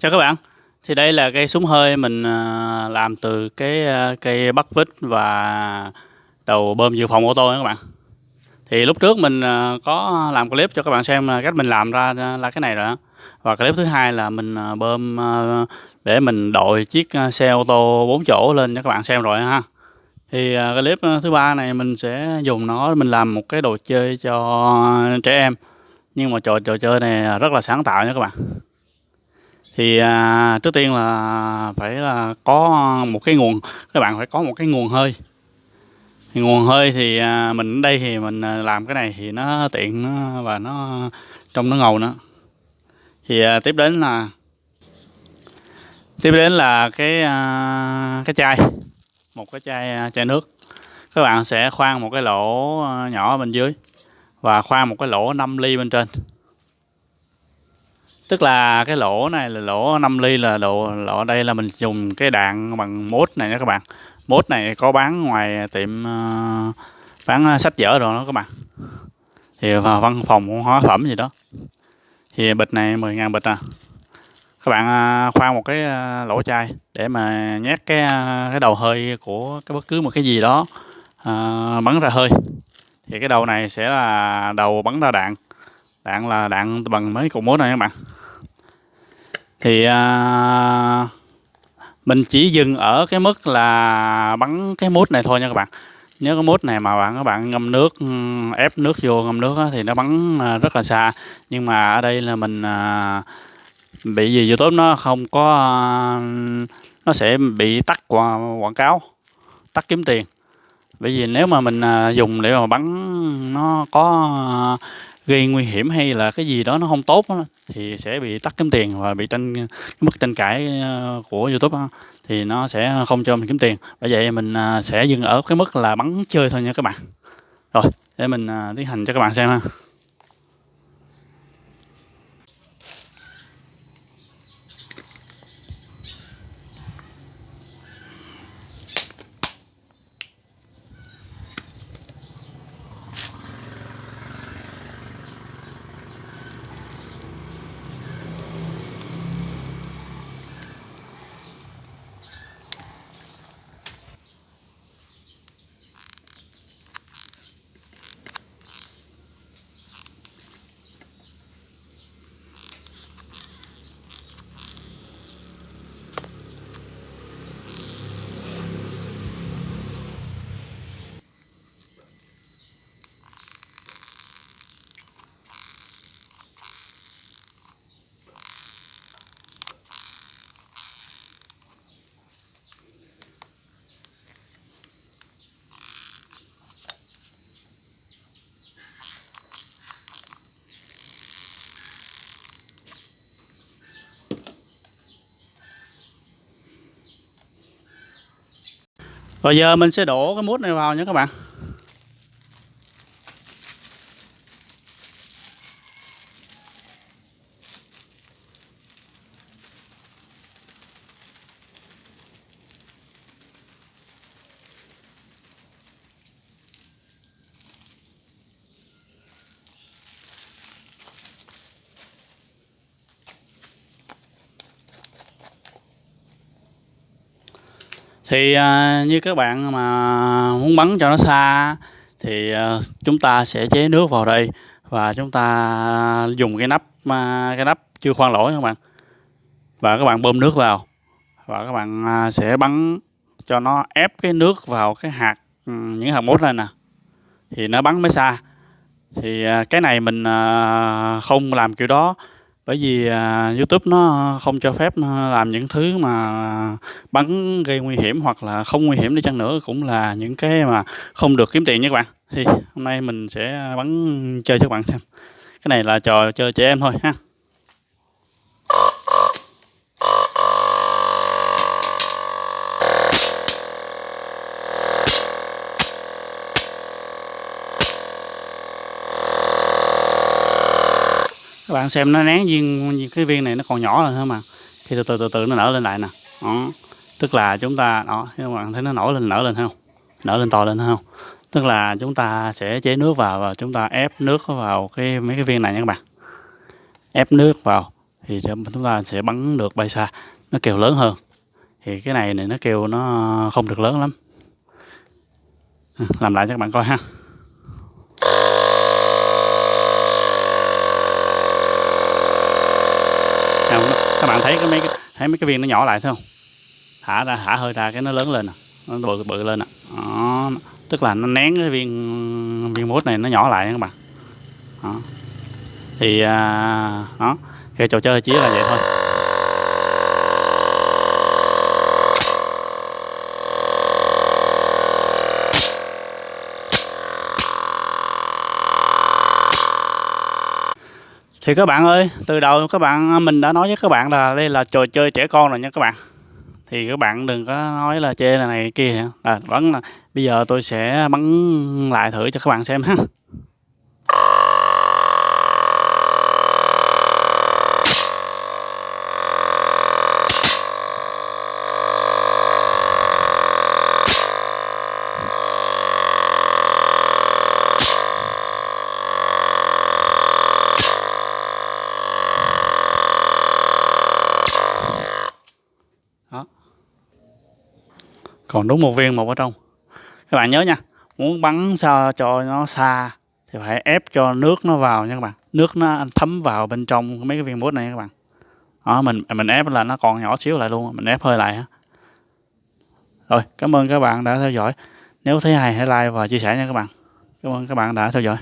Chào các bạn. Thì đây là cây súng hơi mình à, làm từ cái à, cây bắt vít và đầu bơm dự phòng ô tô nha các bạn. Thì lúc trước mình à, có làm clip cho các bạn xem cách mình làm ra là cái này rồi đó Và clip thứ hai là mình bơm để mình đội chiếc xe ô tô 4 chỗ lên cho các bạn xem rồi ha. Thì clip thứ ba này mình sẽ dùng nó mình làm một cái đồ chơi cho trẻ em. Nhưng mà trò trò chơi này rất là sáng tạo nha các bạn thì à, trước tiên là phải là có một cái nguồn các bạn phải có một cái nguồn hơi. Thì nguồn hơi thì à, mình ở đây thì mình à, làm cái này thì nó tiện nó, và nó trong nó ngầu nữa. Thì à, tiếp đến là tiếp đến là cái à, cái chai một cái chai à, chai nước. Các bạn sẽ khoan một cái lỗ à, nhỏ bên dưới và khoan một cái lỗ 5 ly bên trên tức là cái lỗ này là lỗ 5 ly là độ lỗ đây là mình dùng cái đạn bằng mốt này nha các bạn. Mốt này có bán ngoài tiệm uh, bán sách vở rồi đó các bạn. Thì vào văn phòng hóa phẩm gì đó. Thì bịch này 10.000 bịch à. Các bạn ờ, khoan một cái ờ, lỗ chai để mà nhét cái cái đầu hơi của cái bất cứ một cái gì đó à, bắn ra hơi. Thì cái đầu này sẽ là đầu bắn ra đạn. Đạn là đạn bằng mấy cục mốt này các bạn thì à, mình chỉ dừng ở cái mức là bắn cái mút này thôi nha các bạn. Nhớ cái mút này mà bạn các bạn ngâm nước ừ, ép nước vô ngâm nước đó, thì nó bắn à, rất là xa. Nhưng mà ở đây là mình à, bị gì youtube nó không có à, nó sẽ bị tắt quảng cáo tắt kiếm tiền. Bởi vì nếu mà mình à, dùng để mà bắn nó có à, gây nguy hiểm hay là cái gì đó nó không tốt đó, thì sẽ bị tắt kiếm tiền và bị tranh mức tranh cãi ờ, của YouTube đó, thì nó sẽ không cho mình kiếm tiền. Bởi vậy mình à, sẽ dừng ở cái mức là bắn chơi thôi nha các bạn. Rồi để mình à, tiến hành cho các bạn xem ha. Rồi giờ mình sẽ đổ cái mút này vào nha các bạn. Thì à, như các bạn mà muốn bắn cho nó xa thì à, chúng ta sẽ chế nước vào đây và chúng ta dùng cái nắp à, cái nắp chưa khoan lỗ các bạn. Và các bạn bơm nước vào và các bạn à, sẽ bắn cho nó ép cái nước vào cái hạt ừ, những hạt mốt này nè. Thì nó bắn mới xa. Thì à, cái này mình à, không làm kiểu đó bởi vì à, YouTube nó không cho phép làm những thứ mà bắn gây nguy hiểm hoặc là không nguy hiểm đi chăng nữa cũng là những cái mà không được kiếm tiền nha các bạn. Thì hôm nay mình sẽ bắn chơi cho các bạn xem. Cái này là trò chơi trẻ em thôi ha. Các bạn xem nó nén viên cái viên này nó còn nhỏ hơn thôi mà? Khi từ từ từ từ nó nở lên lại nè. Đó. tức là chúng ta, đó, các bạn thấy nó nổi lên, nở lên không? Nở lên to lên không? Tức là chúng ta sẽ chế nước vào và chúng ta ép nước vào cái, mấy cái viên này nha các bạn. Ép nước vào thì chúng ta sẽ bắn được bay xa. Nó kêu lớn hơn. Thì cái này này nó kêu nó không được lớn lắm. Làm lại cho các bạn coi ha. Các bạn thấy cái mấy cái, thấy mấy cái viên nó nhỏ lại thấy không? Thả ra thả hơi ra cái nó lớn lên à. nó bự bự lên nè đó. tức là nó nén cái viên viên mút này nó nhỏ lại các bạn. Đó. thì à, đó. Cái trò chơi chỉ là vậy thôi. Thì các bạn ơi từ đầu các bạn à, mình đã nói với các bạn là đây là trò chơi trẻ con rồi nha các bạn. Thì các bạn đừng có nói là chê là này kia à, vẫn là bây giờ tôi sẽ bắn lại thử cho các bạn xem ha. Còn đúng một viên, một ở trong các bạn nhớ nha, muốn bắn sao cho nó xa thì phải ép cho nước nó vào nha các bạn. Nước nó thấm vào bên trong mấy cái viên bút này các bạn. Đó, mình mình ép là nó còn nhỏ xíu lại luôn, mình ép hơi lại ha rồi, cảm ơn các bạn đã theo dõi. Nếu thấy hay, hãy like và chia sẻ nha các bạn. Cảm ơn các bạn đã theo dõi.